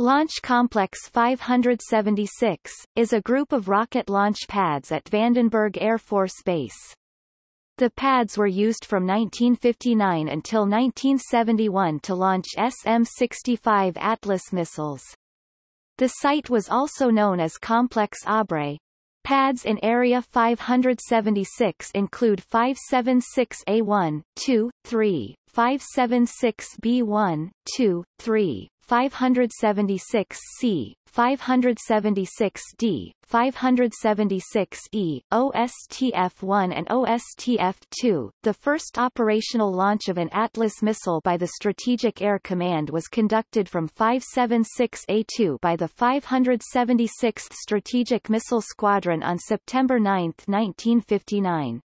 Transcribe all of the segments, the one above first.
Launch Complex 576, is a group of rocket launch pads at Vandenberg Air Force Base. The pads were used from 1959 until 1971 to launch SM-65 Atlas missiles. The site was also known as Complex Abre. Pads in Area 576 include 576A1, 2, 3, 576B1, 2, 3, 576C, 576D, 576E, OSTF-1 and OSTF-2. The first operational launch of an Atlas missile by the Strategic Air Command was conducted from 576A2 by the 576th Strategic Missile Squadron on September 9, 1959.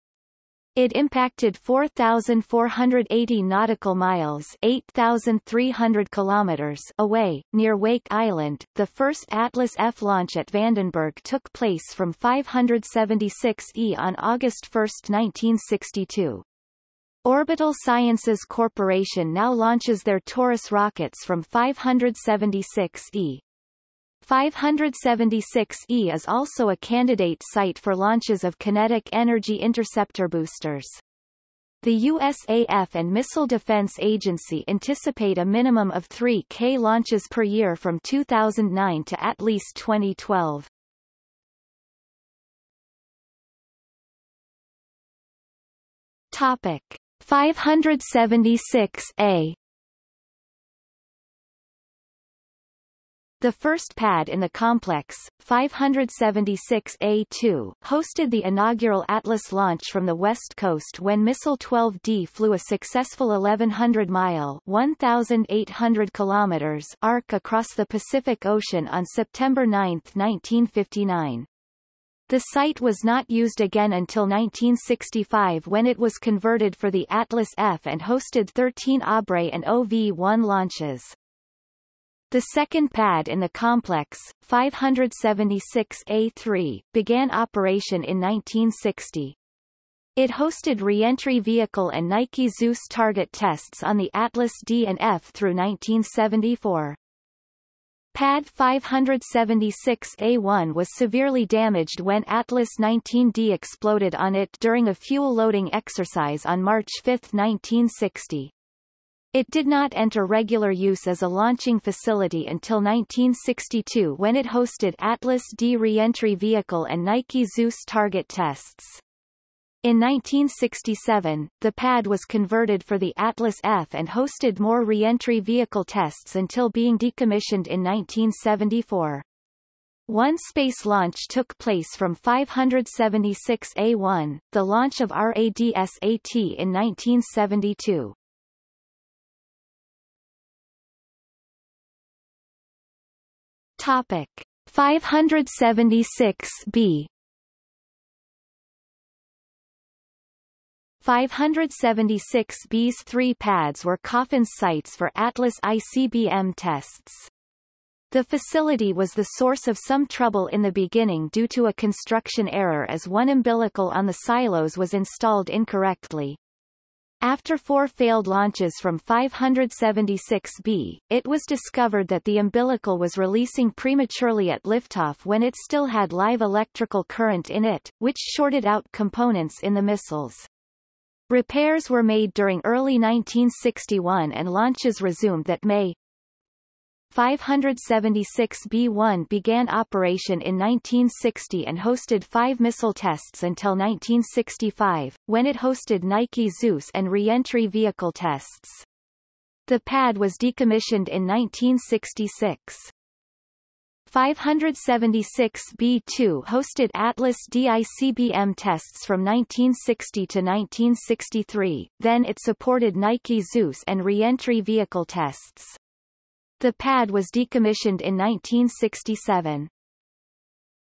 It impacted 4,480 nautical miles 8,300 kilometers away, near Wake Island. The first Atlas F launch at Vandenberg took place from 576E on August 1, 1962. Orbital Sciences Corporation now launches their Taurus rockets from 576E. 576E is also a candidate site for launches of kinetic energy interceptor boosters. The USAF and Missile Defense Agency anticipate a minimum of 3 K launches per year from 2009 to at least 2012. Topic 576A The first pad in the complex, 576A2, hosted the inaugural Atlas launch from the west coast when Missile 12D flew a successful 1100-mile (1,800 kilometers) arc across the Pacific Ocean on September 9, 1959. The site was not used again until 1965 when it was converted for the Atlas F and hosted 13 Abre and OV-1 launches. The second pad in the complex, 576A3, began operation in 1960. It hosted reentry vehicle and Nike Zeus target tests on the Atlas D and F through 1974. Pad 576A1 was severely damaged when Atlas 19D exploded on it during a fuel loading exercise on March 5, 1960. It did not enter regular use as a launching facility until 1962 when it hosted Atlas D reentry vehicle and Nike Zeus target tests. In 1967, the pad was converted for the Atlas F and hosted more reentry vehicle tests until being decommissioned in 1974. One space launch took place from 576A1, the launch of RADSAT in 1972. Topic 576b 576B's three pads were coffin sites for Atlas ICBM tests. The facility was the source of some trouble in the beginning due to a construction error as one umbilical on the silos was installed incorrectly. After four failed launches from 576B, it was discovered that the umbilical was releasing prematurely at liftoff when it still had live electrical current in it, which shorted out components in the missiles. Repairs were made during early 1961 and launches resumed that May. 576B1 began operation in 1960 and hosted five missile tests until 1965, when it hosted Nike Zeus and re-entry vehicle tests. The pad was decommissioned in 1966. 576B2 hosted Atlas DICBM tests from 1960 to 1963, then it supported Nike Zeus and re-entry vehicle tests. The pad was decommissioned in 1967.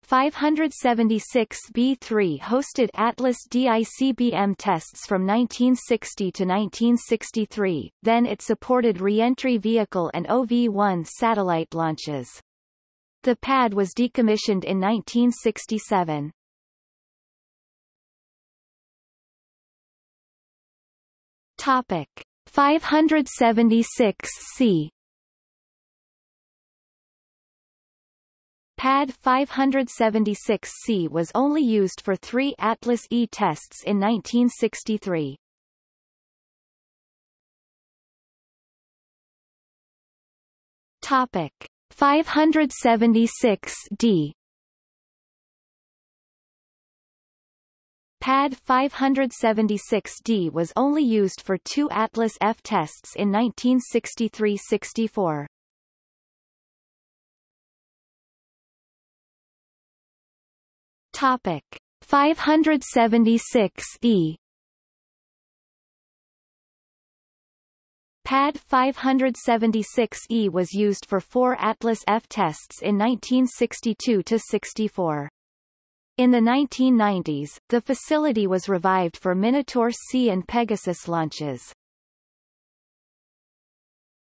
576B3 hosted Atlas DICBM tests from 1960 to 1963, then it supported re-entry vehicle and OV-1 satellite launches. The pad was decommissioned in 1967. Topic 576C PAD 576C was only used for three Atlas E tests in 1963. Topic 576D PAD 576D was only used for two Atlas F tests in 1963-64. Topic 576E PAD 576E was used for four Atlas F tests in 1962-64. In the 1990s, the facility was revived for Minotaur C and Pegasus launches.